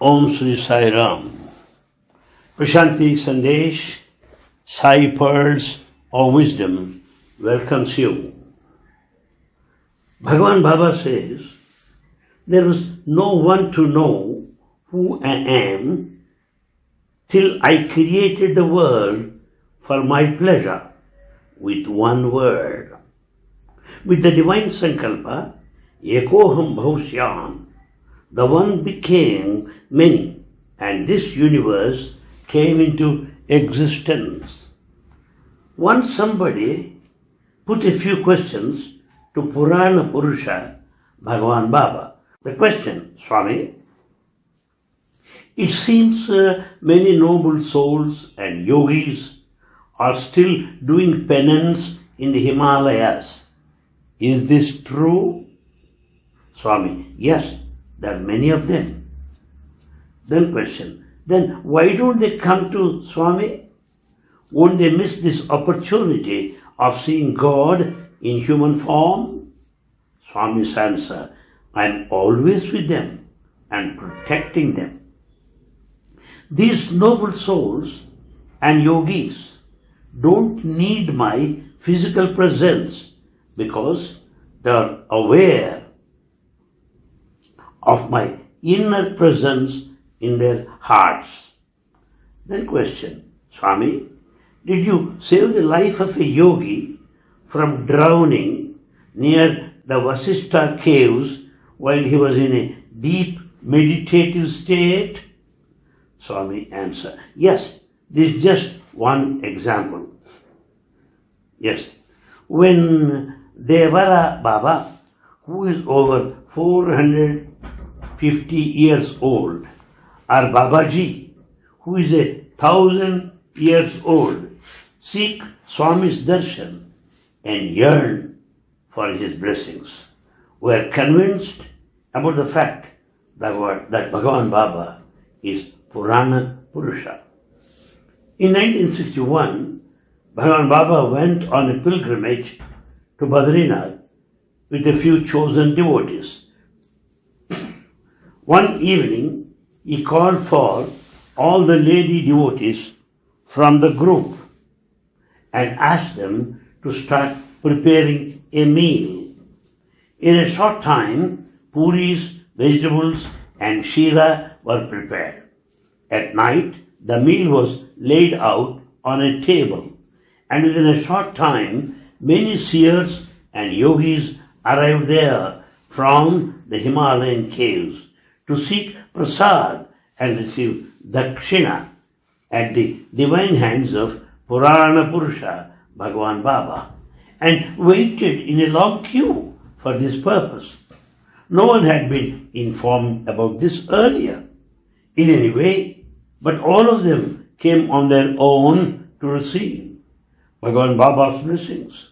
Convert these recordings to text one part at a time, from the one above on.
Om Sri Sai Ram. Prashanti Sandesh, Sai Pearls of Wisdom welcomes you. Bhagavan Baba says, There is no one to know who I am till I created the world for my pleasure with one word. With the divine Sankalpa, Ekoham Bahusyam, the one became many, and this universe came into existence. Once somebody put a few questions to Purana Purusha, Bhagavan Baba. The question, Swami, it seems uh, many noble souls and yogis are still doing penance in the Himalayas. Is this true? Swami, yes, there are many of them. Then question, then why don't they come to Swami? Won't they miss this opportunity of seeing God in human form? Swami's answer, I am always with them and protecting them. These noble souls and yogis don't need my physical presence because they are aware of my inner presence in their hearts. Then question, Swami, did you save the life of a yogi from drowning near the Vasishtha caves while he was in a deep meditative state? Swami answer, yes, this is just one example. Yes, when Devraha Baba, who is over 450 years old, or Babaji, who is a thousand years old, seek Swami's darshan and yearn for his blessings. We are convinced about the fact that, that Bhagavan Baba is Purana Purusha. In 1961, Bhagavan Baba went on a pilgrimage to Badrinath with a few chosen devotees. One evening, he called for all the lady devotees from the group and asked them to start preparing a meal. In a short time, puris, vegetables, and shira were prepared. At night, the meal was laid out on a table, and within a short time, many seers and yogis arrived there from the Himalayan caves to seek prasad and receive dakshina at the divine hands of Purana Purusha Bhagavan Baba and waited in a long queue for this purpose. No one had been informed about this earlier in any way, but all of them came on their own to receive Bhagavan Baba's blessings.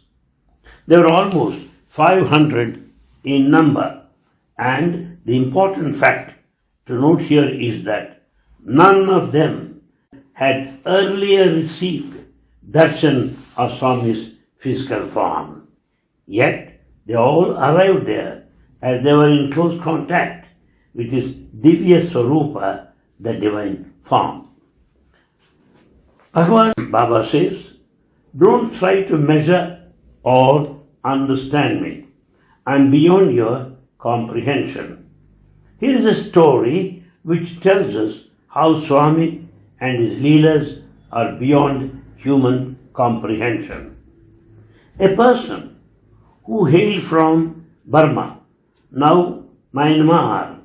There were almost 500 in number, and the important fact to note here is that none of them had earlier received darshan of Swami's physical form. Yet they all arrived there as they were in close contact with his Divya Swarupa, the divine form. Bhagavan Baba says, don't try to measure or understand me. I'm beyond your comprehension. Here is a story which tells us how Swami and his Leelas are beyond human comprehension. A person who hailed from Burma, now Myanmar,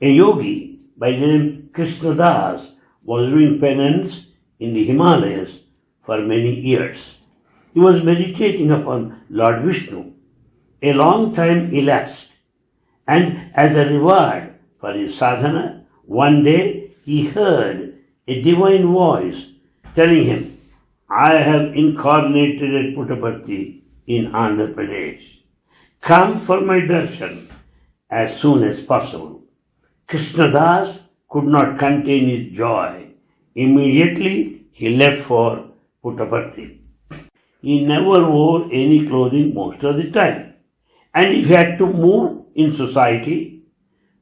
a yogi by the name Krishnadas was doing penance in the Himalayas for many years. He was meditating upon Lord Vishnu. A long time elapsed, and as a reward for his sadhana, one day he heard a divine voice telling him, I have incarnated at Puttaparthi in Andhra Pradesh. Come for my darshan as soon as possible. Krishnadas could not contain his joy. Immediately he left for Puttaparthi. He never wore any clothing most of the time. And if he had to move in society,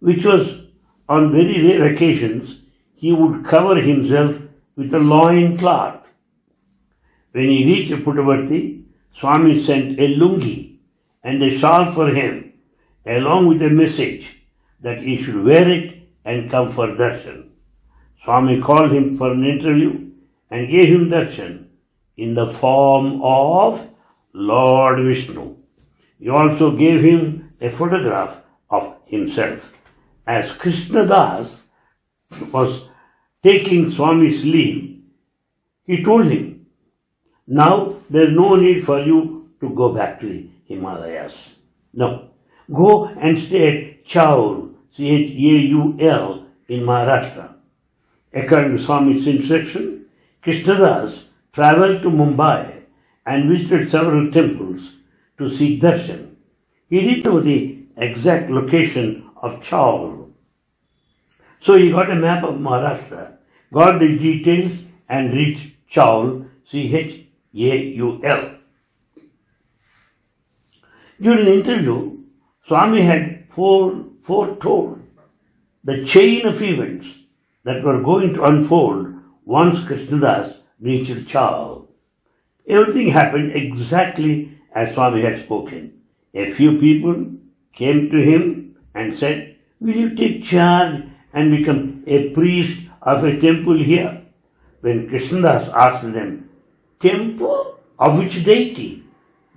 which was on very rare occasions, he would cover himself with a loin cloth. When he reached Puttaparthi, Swami sent a lungi and a shawl for him, along with a message that he should wear it and come for darshan. Swami called him for an interview and gave him darshan in the form of Lord Vishnu. He also gave him a photograph of himself. As Krishna Das was taking Swami's leave, he told him, Now there is no need for you to go back to the Himalayas. No. Go and stay at Chaul, C-H-A-U-L, in Maharashtra. According to Swami's instruction, Krishnadas traveled to Mumbai and visited several temples to seek darshan. He didn't know the exact location of Chaul. So he got a map of Maharashtra, got the details and reached Chaul, C-H-A-U-L. During the interview, Swami had foretold the chain of events that were going to unfold once Krishnadas reached Chaul. Everything happened exactly as Swami had spoken. A few people came to him and said, Will you take charge and become a priest of a temple here? When Krishnadas asked them, Temple of which deity?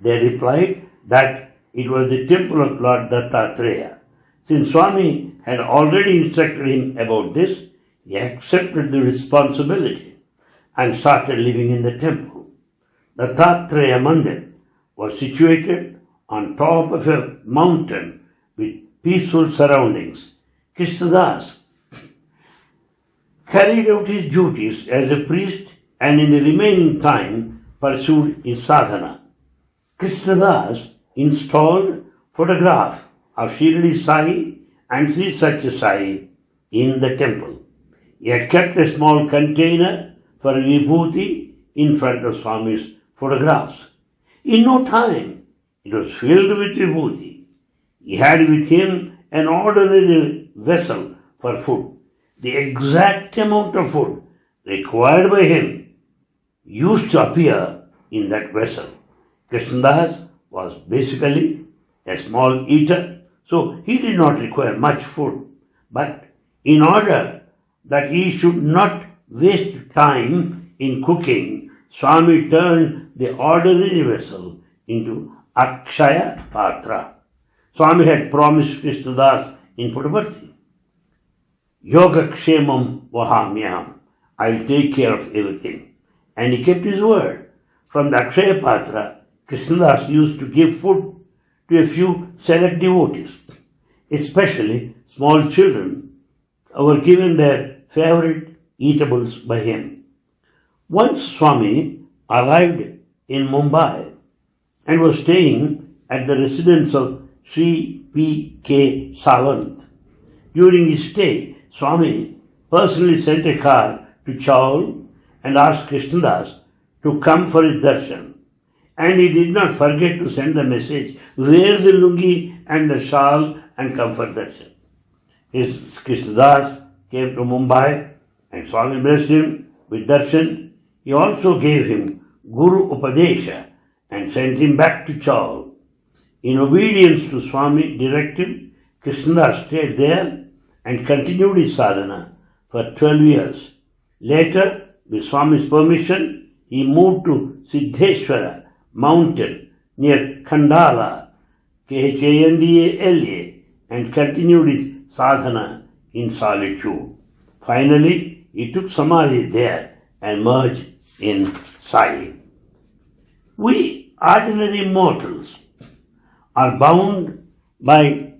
They replied that it was the temple of Lord Dattatreya. Since Swami had already instructed him about this, he accepted the responsibility and started living in the temple. Dattatreya Mandir was situated on top of a mountain with peaceful surroundings. Krishnadas carried out his duties as a priest and in the remaining time pursued his sadhana. Krishnadas installed photograph of Shirdi Sai and Sri Satya Sai in the temple. He had kept a small container for vibhuti in front of Swami's photographs. In no time, it was filled with vibhuti. He had with him an ordinary vessel for food. The exact amount of food required by him used to appear in that vessel. Krishnadas was basically a small eater, so he did not require much food. But in order that he should not waste time in cooking, Swami turned the ordinary vessel into Akshaya Patra. Swami had promised Krishnadas in Puttaparthi, Yoga Kshemam Vahamyam, I'll take care of everything. And he kept his word. From the Akshaya Patra, Krishnadas used to give food to a few select devotees, especially small children, were given their favorite eatables by him. Once Swami arrived in Mumbai and was staying at the residence of Sri P. K. Sawant. During his stay, Swami personally sent a car to Chaul and asked Krishnadas to come for his darshan. And he did not forget to send the message, wear the lungi and the shawl and come for darshan. His Krishnadas came to Mumbai and Swami blessed him with darshan. He also gave him Guru Upadesha and sent him back to Chaul. In obedience to Swami directive, Krishnadas stayed there and continued his sadhana for 12 years. Later, with Swami's permission, he moved to Siddheshwara mountain near Khandala, K-H-A-N-D-A-L-A, and continued his sadhana in solitude. Finally, he took Samadhi there and merged in Sai. We ordinary mortals are bound by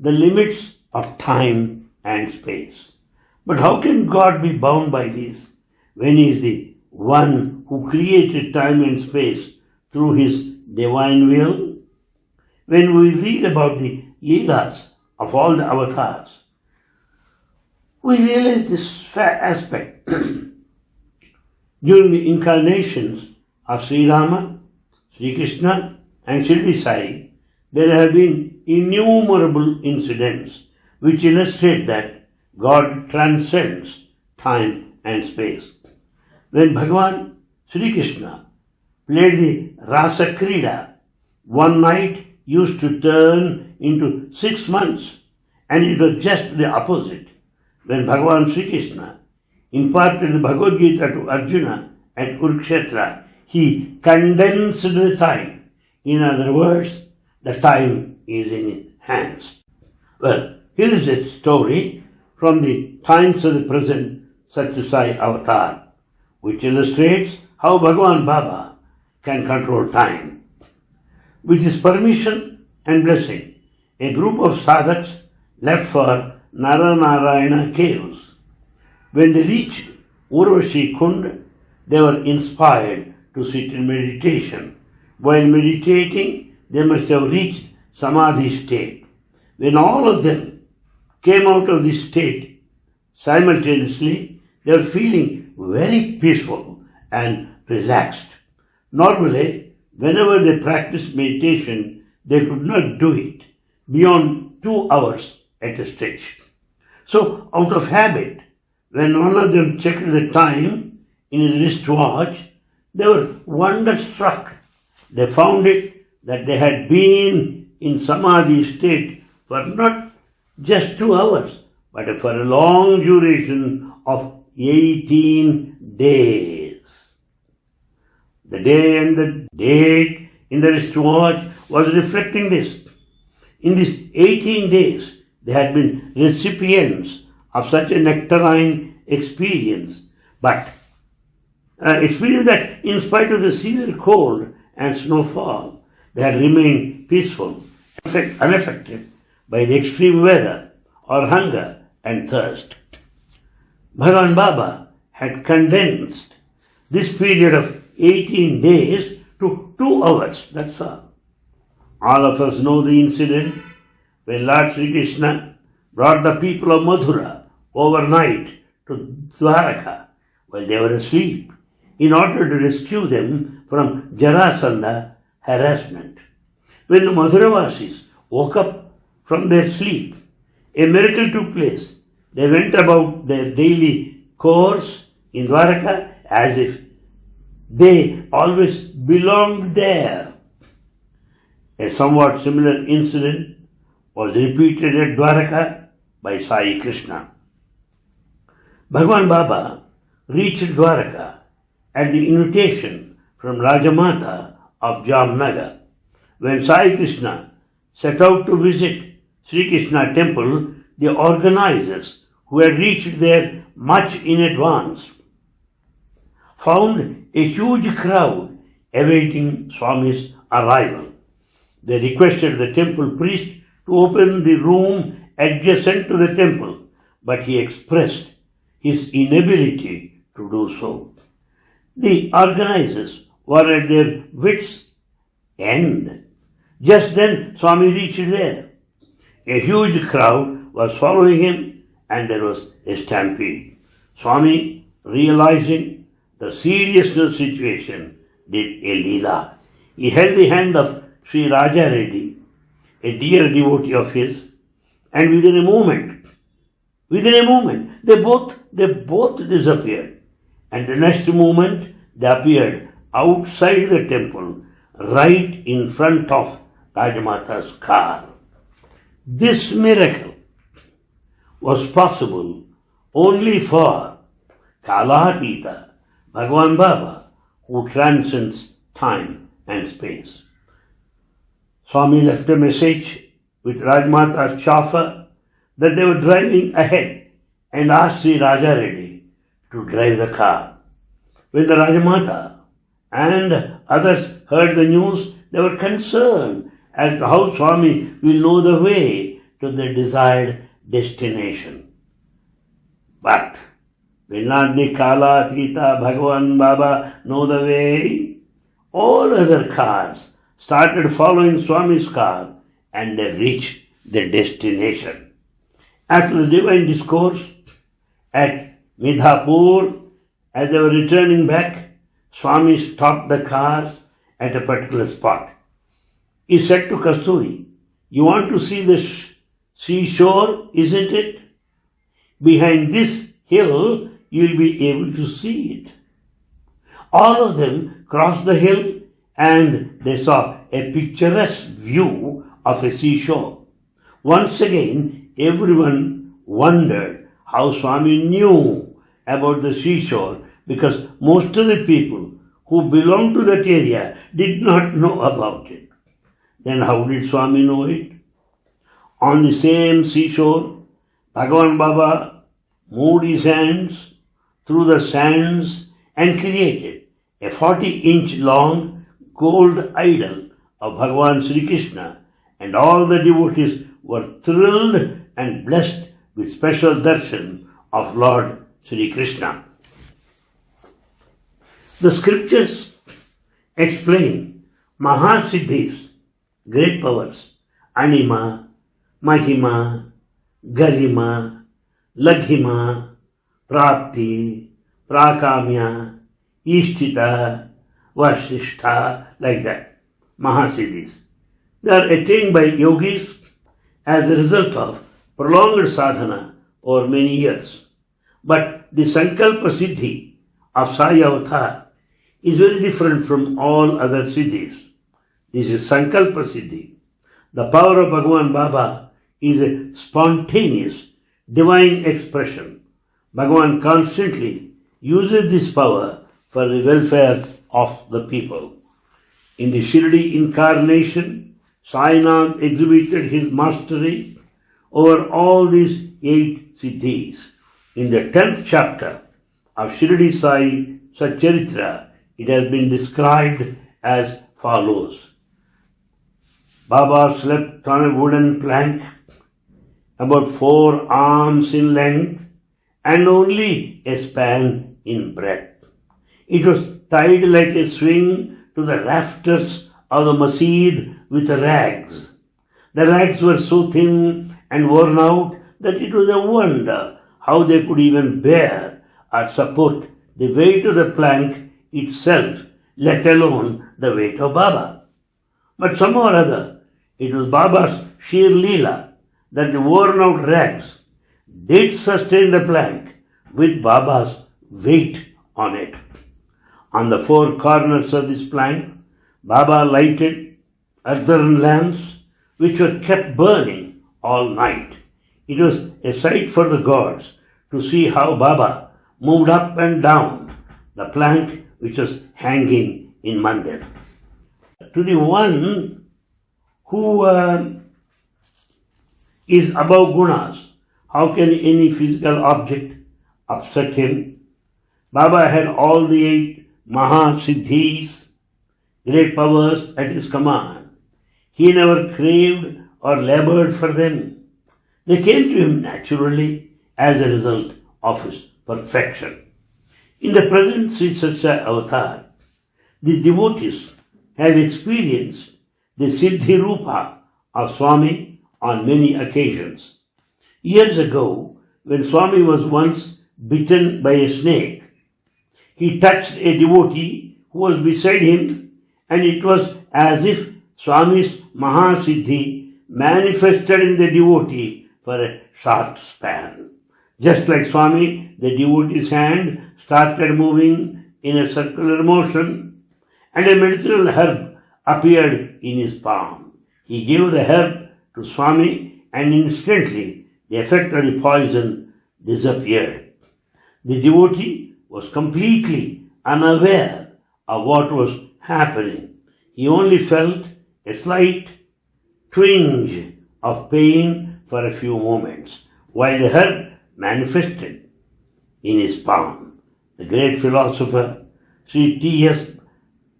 the limits of time and space. But how can God be bound by these when He is the one who created time and space through His divine will? When we read about the Leelas of all the avatars, we realize this aspect. During the incarnations of Sri Rama, Sri Krishna, and Shirdi Sai, there have been innumerable incidents which illustrate that God transcends time and space. When Bhagavan Sri Krishna played the Rasa Krida, one night used to turn into six months, and it was just the opposite. When Bhagavan Sri Krishna imparted the Bhagavad Gita to Arjuna at Kurukshetra, he condensed the time. In other words, the time is in his hands. Well, here is a story from the times of the present Satyasai avatar, which illustrates how Bhagavan Baba can control time. With his permission and blessing, a group of sadhaks left for Naranarayana caves. When they reached Urvashi Kund, they were inspired to sit in meditation. While meditating, they must have reached Samadhi state. When all of them came out of this state simultaneously, they were feeling very peaceful and relaxed. Normally, whenever they practiced meditation, they could not do it beyond two hours at a stretch. So, out of habit, when one of them checked the time in his wristwatch, they were wonderstruck. They found it that they had been in samadhi state for not just two hours, but for a long duration of 18 days. The day and the date in the wristwatch was reflecting this. In these 18 days, they had been recipients of such a nectarine experience, but uh, experience that in spite of the severe cold and snowfall, they had remained peaceful, unaffected by the extreme weather or hunger and thirst. Bhagavan Baba had condensed this period of 18 days to two hours, that's all. All of us know the incident when Lord Sri Krishna brought the people of Mathura overnight to Dwaraka while they were asleep in order to rescue them from Jarasandha harassment. When the Mathuravasis woke up from their sleep, a miracle took place. They went about their daily course in Dwaraka as if they always belonged there. A somewhat similar incident was repeated at Dwaraka by Sai Krishna. Bhagwan Baba reached Dwaraka at the invitation from Rajamata of Jamnagar. When Sai Krishna set out to visit Sri Krishna temple, the organizers who had reached there much in advance found a huge crowd awaiting Swami's arrival. They requested the temple priest to open the room adjacent to the temple, but he expressed his inability to do so. The organizers were at their wits' end. Just then, Swami reached there. A huge crowd was following him, and there was a stampede. Swami, realizing the seriousness of the situation, did a lila. He held the hand of Sri Raja Reddy, a dear devotee of his, and within a moment, within a moment, they both they both disappeared. And the next moment they appeared outside the temple, right in front of Rajamata's car. This miracle was possible only for Kalatita, Bhagwan Baba, who transcends time and space. Swami left a message with Rajmata's chauffeur that they were driving ahead and asked Sri Raja Reddy to drive the car. When the Rajamata and others heard the news, they were concerned as to how Swami will know the way to the desired destination. But will not the Kala, Tita, Bhagavan, Baba know the way? All other cars started following Swami's car and they reached their destination. After the divine discourse at Mithapur, as they were returning back, Swami stopped the cars at a particular spot. He said to Kasturi, You want to see the seashore, isn't it? behind this hill, you'll be able to see it. All of them crossed the hill and they saw a picturesque view of a seashore. Once again, everyone wondered how Swami knew about the seashore because most of the people who belonged to that area did not know about it. Then how did Swami know it? On the same seashore, Bhagavan Baba moved his hands through the sands and created a 40 inch long gold idol of Bhagavan Sri Krishna and all the devotees were thrilled and blessed with special darshan of Lord Sri Krishna. The scriptures explain Mahasiddhis, great powers, Anima, Mahima, Garima, Laghima, Prapti, Prakamya, Ishitva, Vashitva, like that. Mahasiddhis. They are attained by yogis as a result of prolonged sadhana over many years. But the Sankalpa Siddhi of Sai Avatar is very different from all other siddhis. This is Sankalpa Siddhi. The power of Bhagavan Baba is a spontaneous, divine expression. Bhagavan constantly uses this power for the welfare of the people. In the Shirdi incarnation, Sainath exhibited his mastery over all these eight siddhis. In the tenth chapter of Shirdi Sai Satcharitra, it has been described as follows. Baba slept on a wooden plank about four arms in length and only a span in breadth. It was tied like a swing to the rafters of the masjid with rags. The rags were so thin and worn out that it was a wonder how they could even bear or support the weight of the plank itself, let alone the weight of Baba. But somehow or other, it was Baba's sheer leela that the worn out rags did sustain the plank with Baba's weight on it. On the four corners of this plank, Baba lighted earthen lamps which were kept burning all night. It was a sight for the gods to see how Baba moved up and down the plank which was hanging in Mandir. To the one who uh, is above gunas, how can any physical object upset him? Baba had all the eight Maha Siddhis, great powers at his command. He never craved or labored for them. They came to him naturally as a result of his perfection. In the present Sri Satya avatar, the devotees have experienced the Siddhi Rupa of Swami on many occasions. Years ago, when Swami was once bitten by a snake, he touched a devotee who was beside him, and it was as if Swami's Mahasiddhi manifested in the devotee for a short span. Just like Swami, the devotee's hand started moving in a circular motion and a medicinal herb appeared in his palm. He gave the herb to Swami and instantly the effect of the poison disappeared. The devotee was completely unaware of what was happening. He only felt a slight twinge of pain for a few moments while the herb manifested in his palm. The great philosopher Sri T.S.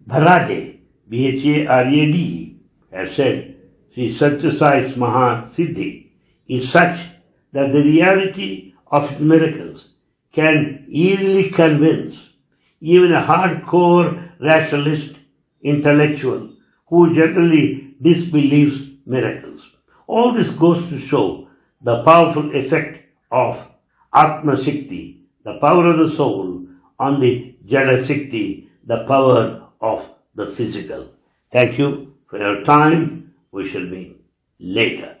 Bharade, B-H-A-R-A-D, has said, Sri Satyasai's Maha Siddhi is such that the reality of miracles can easily convince even a hardcore rationalist intellectual who generally disbelieves miracles. All this goes to show the powerful effect of Atma Shakti, the power of the soul, on the Jada Shakti, the power of the physical. Thank you for your time. We shall meet later.